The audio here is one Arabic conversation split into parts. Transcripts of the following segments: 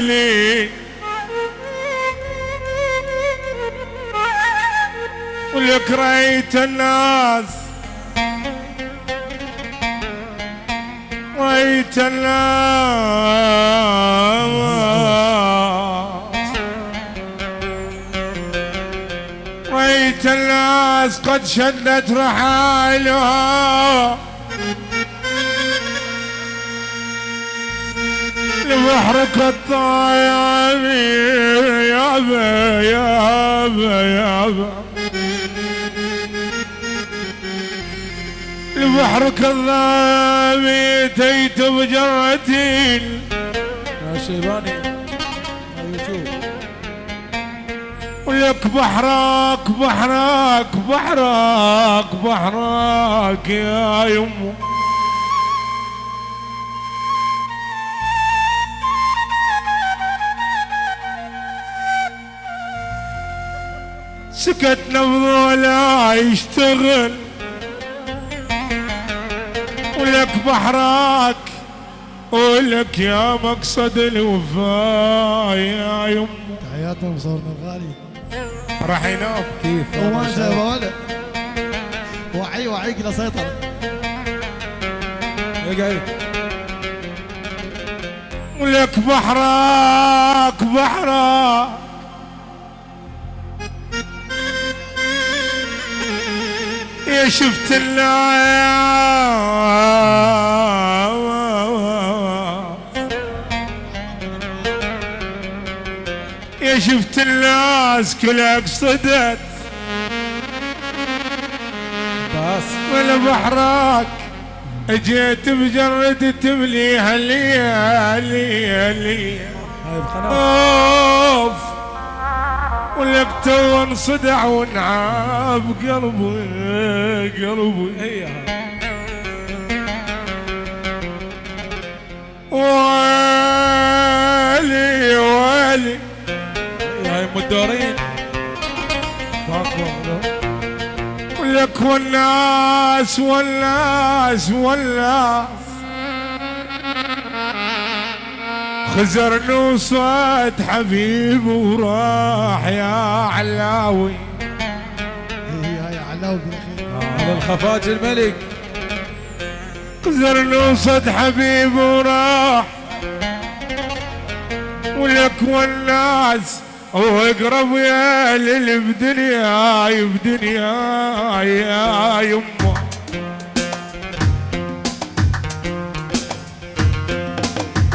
وليالي ولك رأيت الناس رأيت الناس رأيت الناس قد شدت رحالها لبحرك الطايب يابا يابا يابا لبحرك الظامي تيت بجرتين يا شيباني ولك بحرك بحرك بحرك بحرك يا يمه. سكت نبض ولا يشتغل ولك بحرك ولك يا مقصد الوفاء يا يمه تحياتنا مصورنا الغالي راح ينام. كيف؟ وما يا بولا وعي وعيك لا سيطرة. اقعد ولك بحرك بحرك يا شفت الناس يا شفت الناس كلها قصدت بس. ولا بحرك اجيت بجرد تمليها لي لي هاي بقناة أوف. ولك تو انصدع ونعاب قلبي قلبي. هي ويلي ويلي. هاي أم الدورين. ولك والناس والناس والناس. خزر نوصت حبيب وراح يا علاوي. هاي علاوي على الخفاج الملك. خزر نوصت حبيب وراح. ولك والناس واقرب يا للي بدنياي بدنياي يا يمه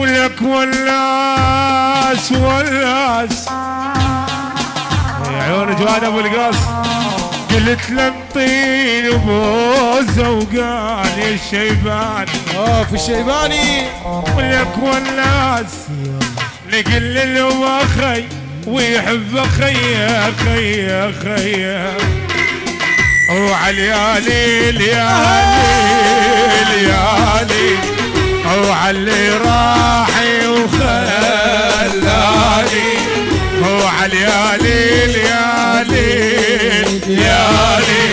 ولك والناس والناس يا عيون جواد أبو القاص قلت له انطيني بوزه وقال يا الشيبان. في الشيباني. ولك والناس نقل له أخي ويحب أخي أخي أخي. وعليالي ليالي ليالي وعلي راحي وخلاني. وعليالي ليالي ليالي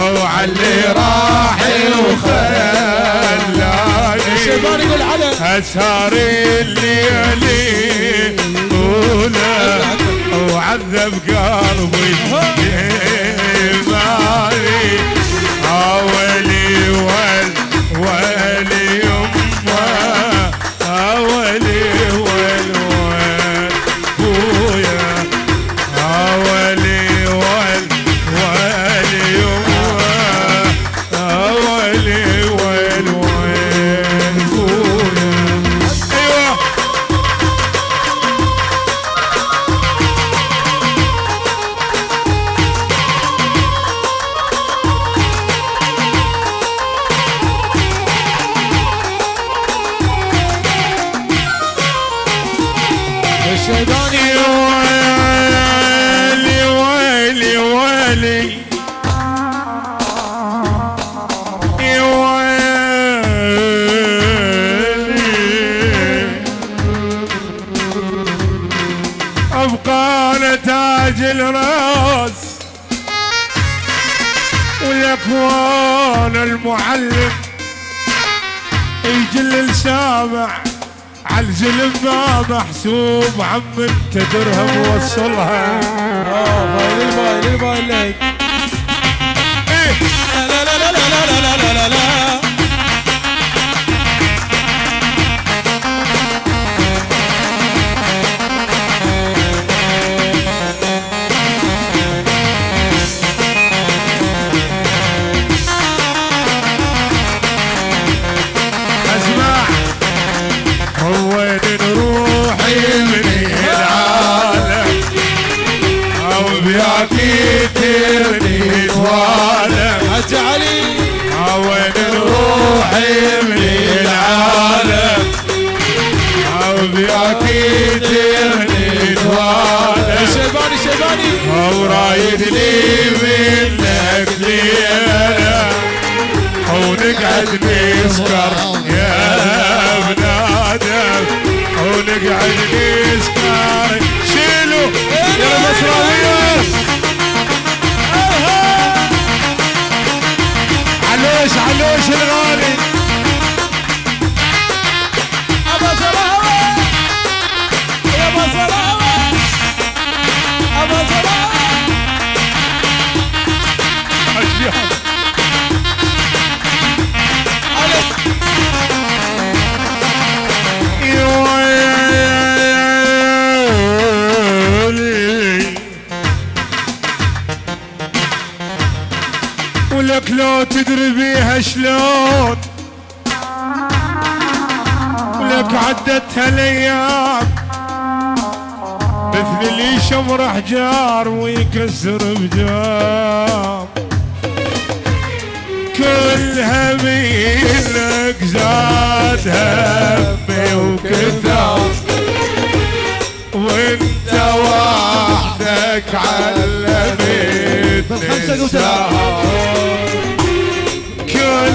وعلي راحي وخلاني. الشيباني يقول على. أسهر الليالي طولة وعذب قلبي بالي أولي ول المعلم يجل السامع عالزلم ما محسوب عم انت درهم وصلها. آه فايل الفايل الفايل تحمي العالم عوضيك تبني طوالك شيباني شيباني. ورايد لي منك ليلة. حونك عد مسكر ولك لو تدري بيها شلون؟ ولك عدتها الأيام. مثل اللي يشمر أحجار ويكسر بجام. كل هميلك زاد همي وكثر وانت وحدك علمتني بالخمسة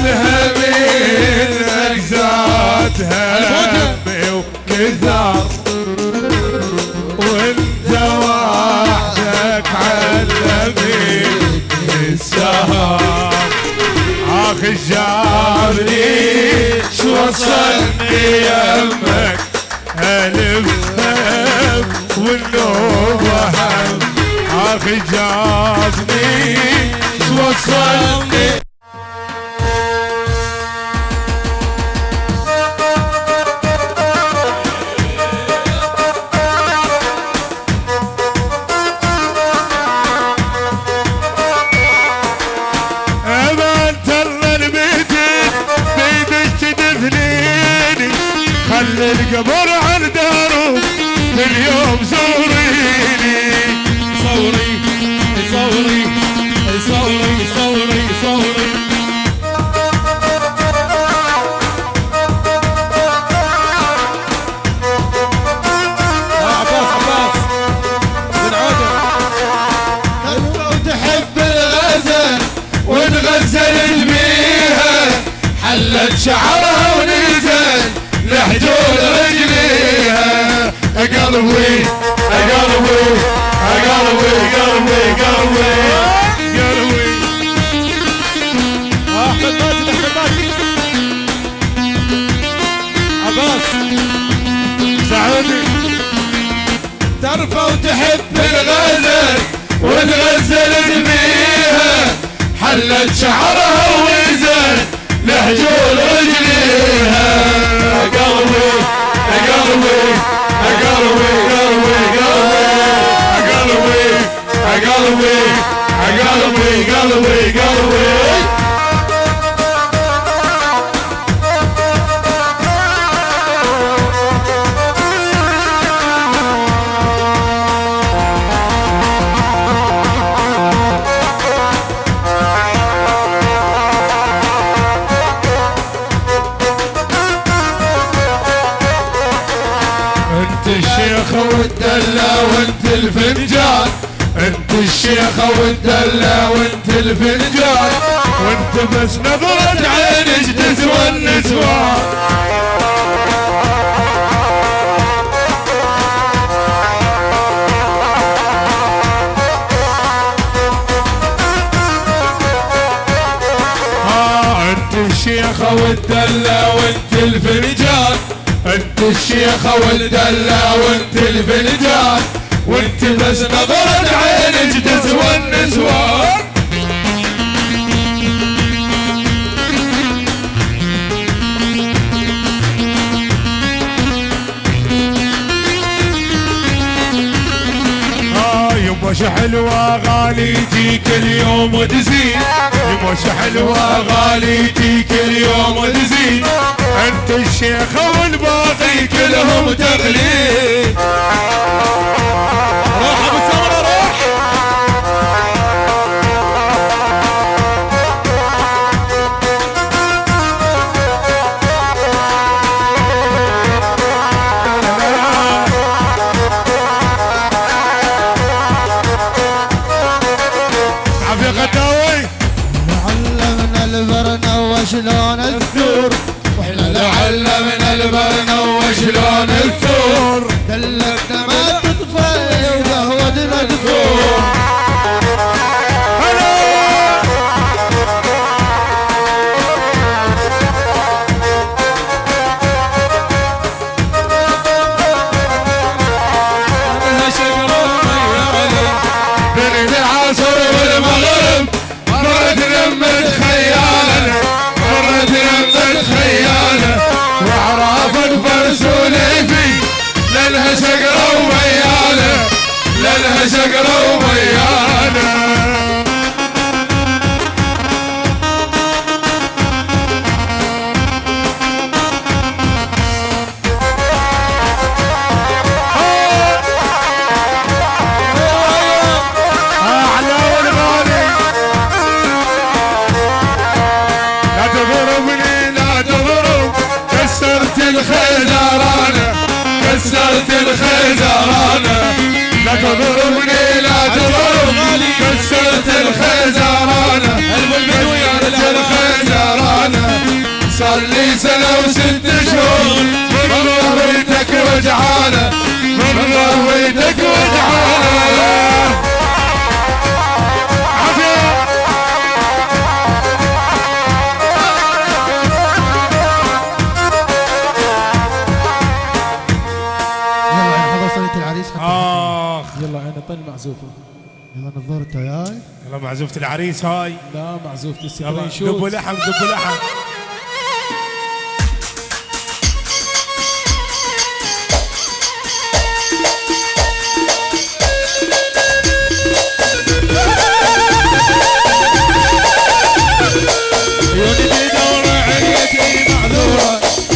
عنها من أجزاتها همي وكثار وانت وحدك علمي السهر أخي جاري شو وصلني يمك الف هم والنوبة هم أخي جاري شو وصلني داره اليوم زوريني صوري صوري صوري صوري صوري عباس عباس. بن عودة وتحب الغزل ونغزل بيها حلت شعرها gotta win. I gotta win. I gotta win. Gotta win. Gotta win. Gotta win. احمد ماجد عباس سعودي ترفع وتحب الغزل والغزل جميعها حلت شعرها وزن لهجول رجليها الشيخ والدلة وانت الفنجان. انت الشيخ والدلة وانت الفنجان. وانت بس نظرة عينك تسوى النسوان انت الشيخ والدلة وانت الفنجان. انت الشيخة والدلة وانت الفنجان وانت بس نظرة عينك تسوى النسوان. آه، يبوش حلوة غالي تيك اليوم وتزيد يبوش حلوة غالي تيك اليوم وتزيد الشيخ والباقي كلهم تغليب روح أبو سمره روح عفيق الداوي علمنا البرنا وشلون تعلمنا البنا وشلون الثور. كسرت الخيزرانة لا تضربني لا تضرب كسرت الخيزرانة كسرت الخيزرانة صار لي سنة وست شهور. من ظهرتك وجعانة من ظهرتك وجعانة معزوفة. يلا نظرته ياي يلا معزوفة العريس هاي. لا معزوفة السكرين شوت. دبوا لحم دبوا لحم.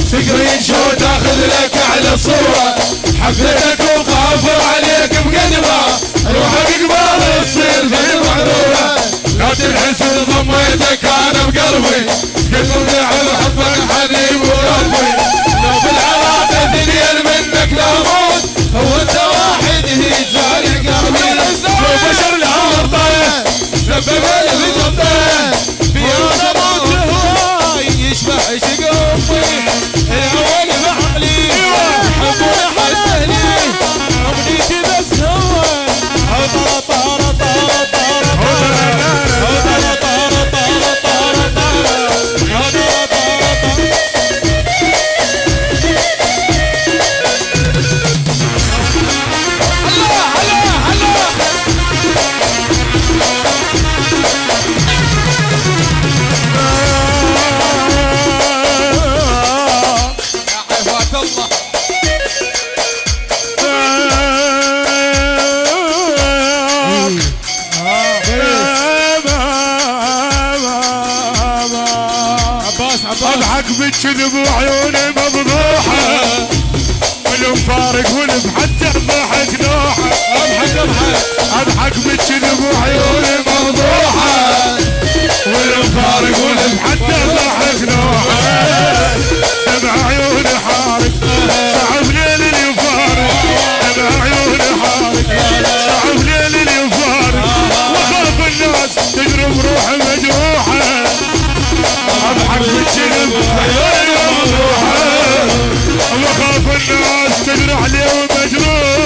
سكرين لك اعلى صورة. حفلتك لا تنحس ضميتك أنا بقلبي. قلت على حبك حبيب وربي لو بالعلاقة اثنين منك لا والمفارق والمحتى ضحك نوحة. أضحك اضحك اضحك بالكذب وعيوني مفضوحه والمفارق والمحتى ضحك نوحة. عيوني حارق. صعب ليل اليفارق عيوني حارق. صعب ليل اليفارق وخاف الناس تقرب روحي مجروحة. أضحك بالكذب وعيوني مفضوحه وخاف الناس تجرح اليوم ومجروح